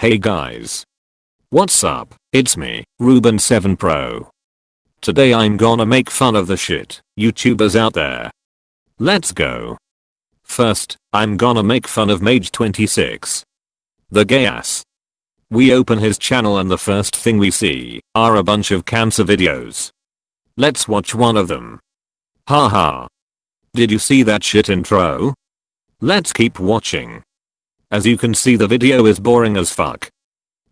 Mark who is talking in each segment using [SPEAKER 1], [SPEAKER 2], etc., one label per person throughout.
[SPEAKER 1] Hey guys. What's up? It's me, Ruben7Pro. Today I'm gonna make fun of the shit YouTubers out there. Let's go. First, I'm gonna make fun of Mage26. The gay ass. We open his channel and the first thing we see are a bunch of cancer videos. Let's watch one of them. Haha. Did you see that shit intro? Let's keep watching. As you can see the video is boring as fuck.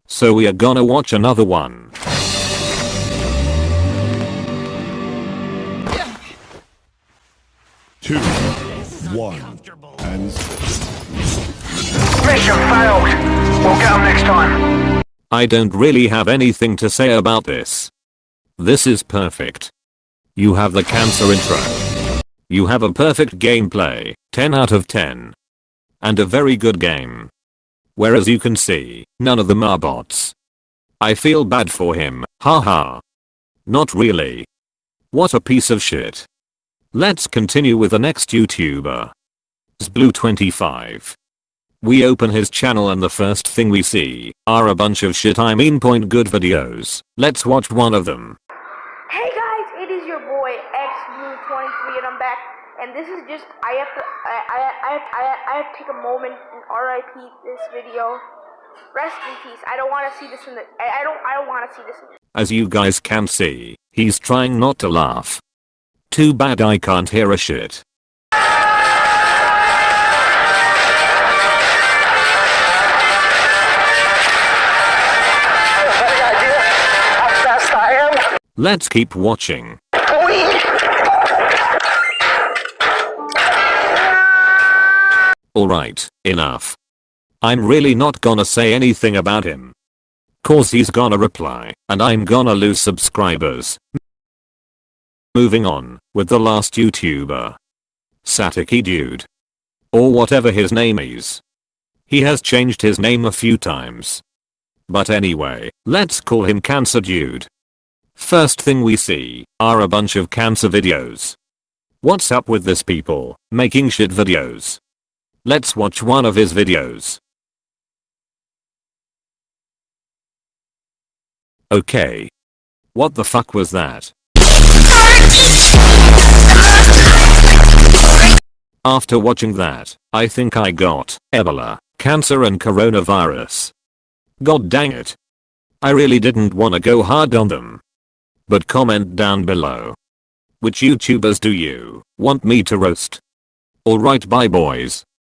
[SPEAKER 1] So we are gonna watch another one.
[SPEAKER 2] two, one, and
[SPEAKER 3] Mission failed. We'll get them next time.
[SPEAKER 1] I don't really have anything to say about this. This is perfect. You have the cancer intro. You have a perfect gameplay, 10 out of 10. And a very good game. Whereas you can see, none of them are bots. I feel bad for him, haha. Not really. What a piece of shit. Let's continue with the next YouTuber. Zblue25. We open his channel and the first thing we see are a bunch of shit I mean point good videos. Let's watch one of them.
[SPEAKER 4] Hey guys, it is your boy XBlue23 and I'm back. And this is just I have to I I I I, I have to take a moment and RIP this video. Rest in peace. I don't want to see this in the I, I don't I don't want to see this.
[SPEAKER 1] As you guys can see, he's trying not to laugh. Too bad I can't hear a shit.
[SPEAKER 3] Any idea how fast I am?
[SPEAKER 1] Let's keep watching. Alright, enough. I'm really not gonna say anything about him. Cause he's gonna reply, and I'm gonna lose subscribers. Moving on, with the last YouTuber. Satiki Dude. Or whatever his name is. He has changed his name a few times. But anyway, let's call him Cancer Dude. First thing we see are a bunch of cancer videos. What's up with this people making shit videos? Let's watch one of his videos. Okay. What the fuck was that? After watching that, I think I got Ebola, cancer and coronavirus. God dang it. I really didn't wanna go hard on them. But comment down below. Which YouTubers do you want me to roast? Alright bye boys.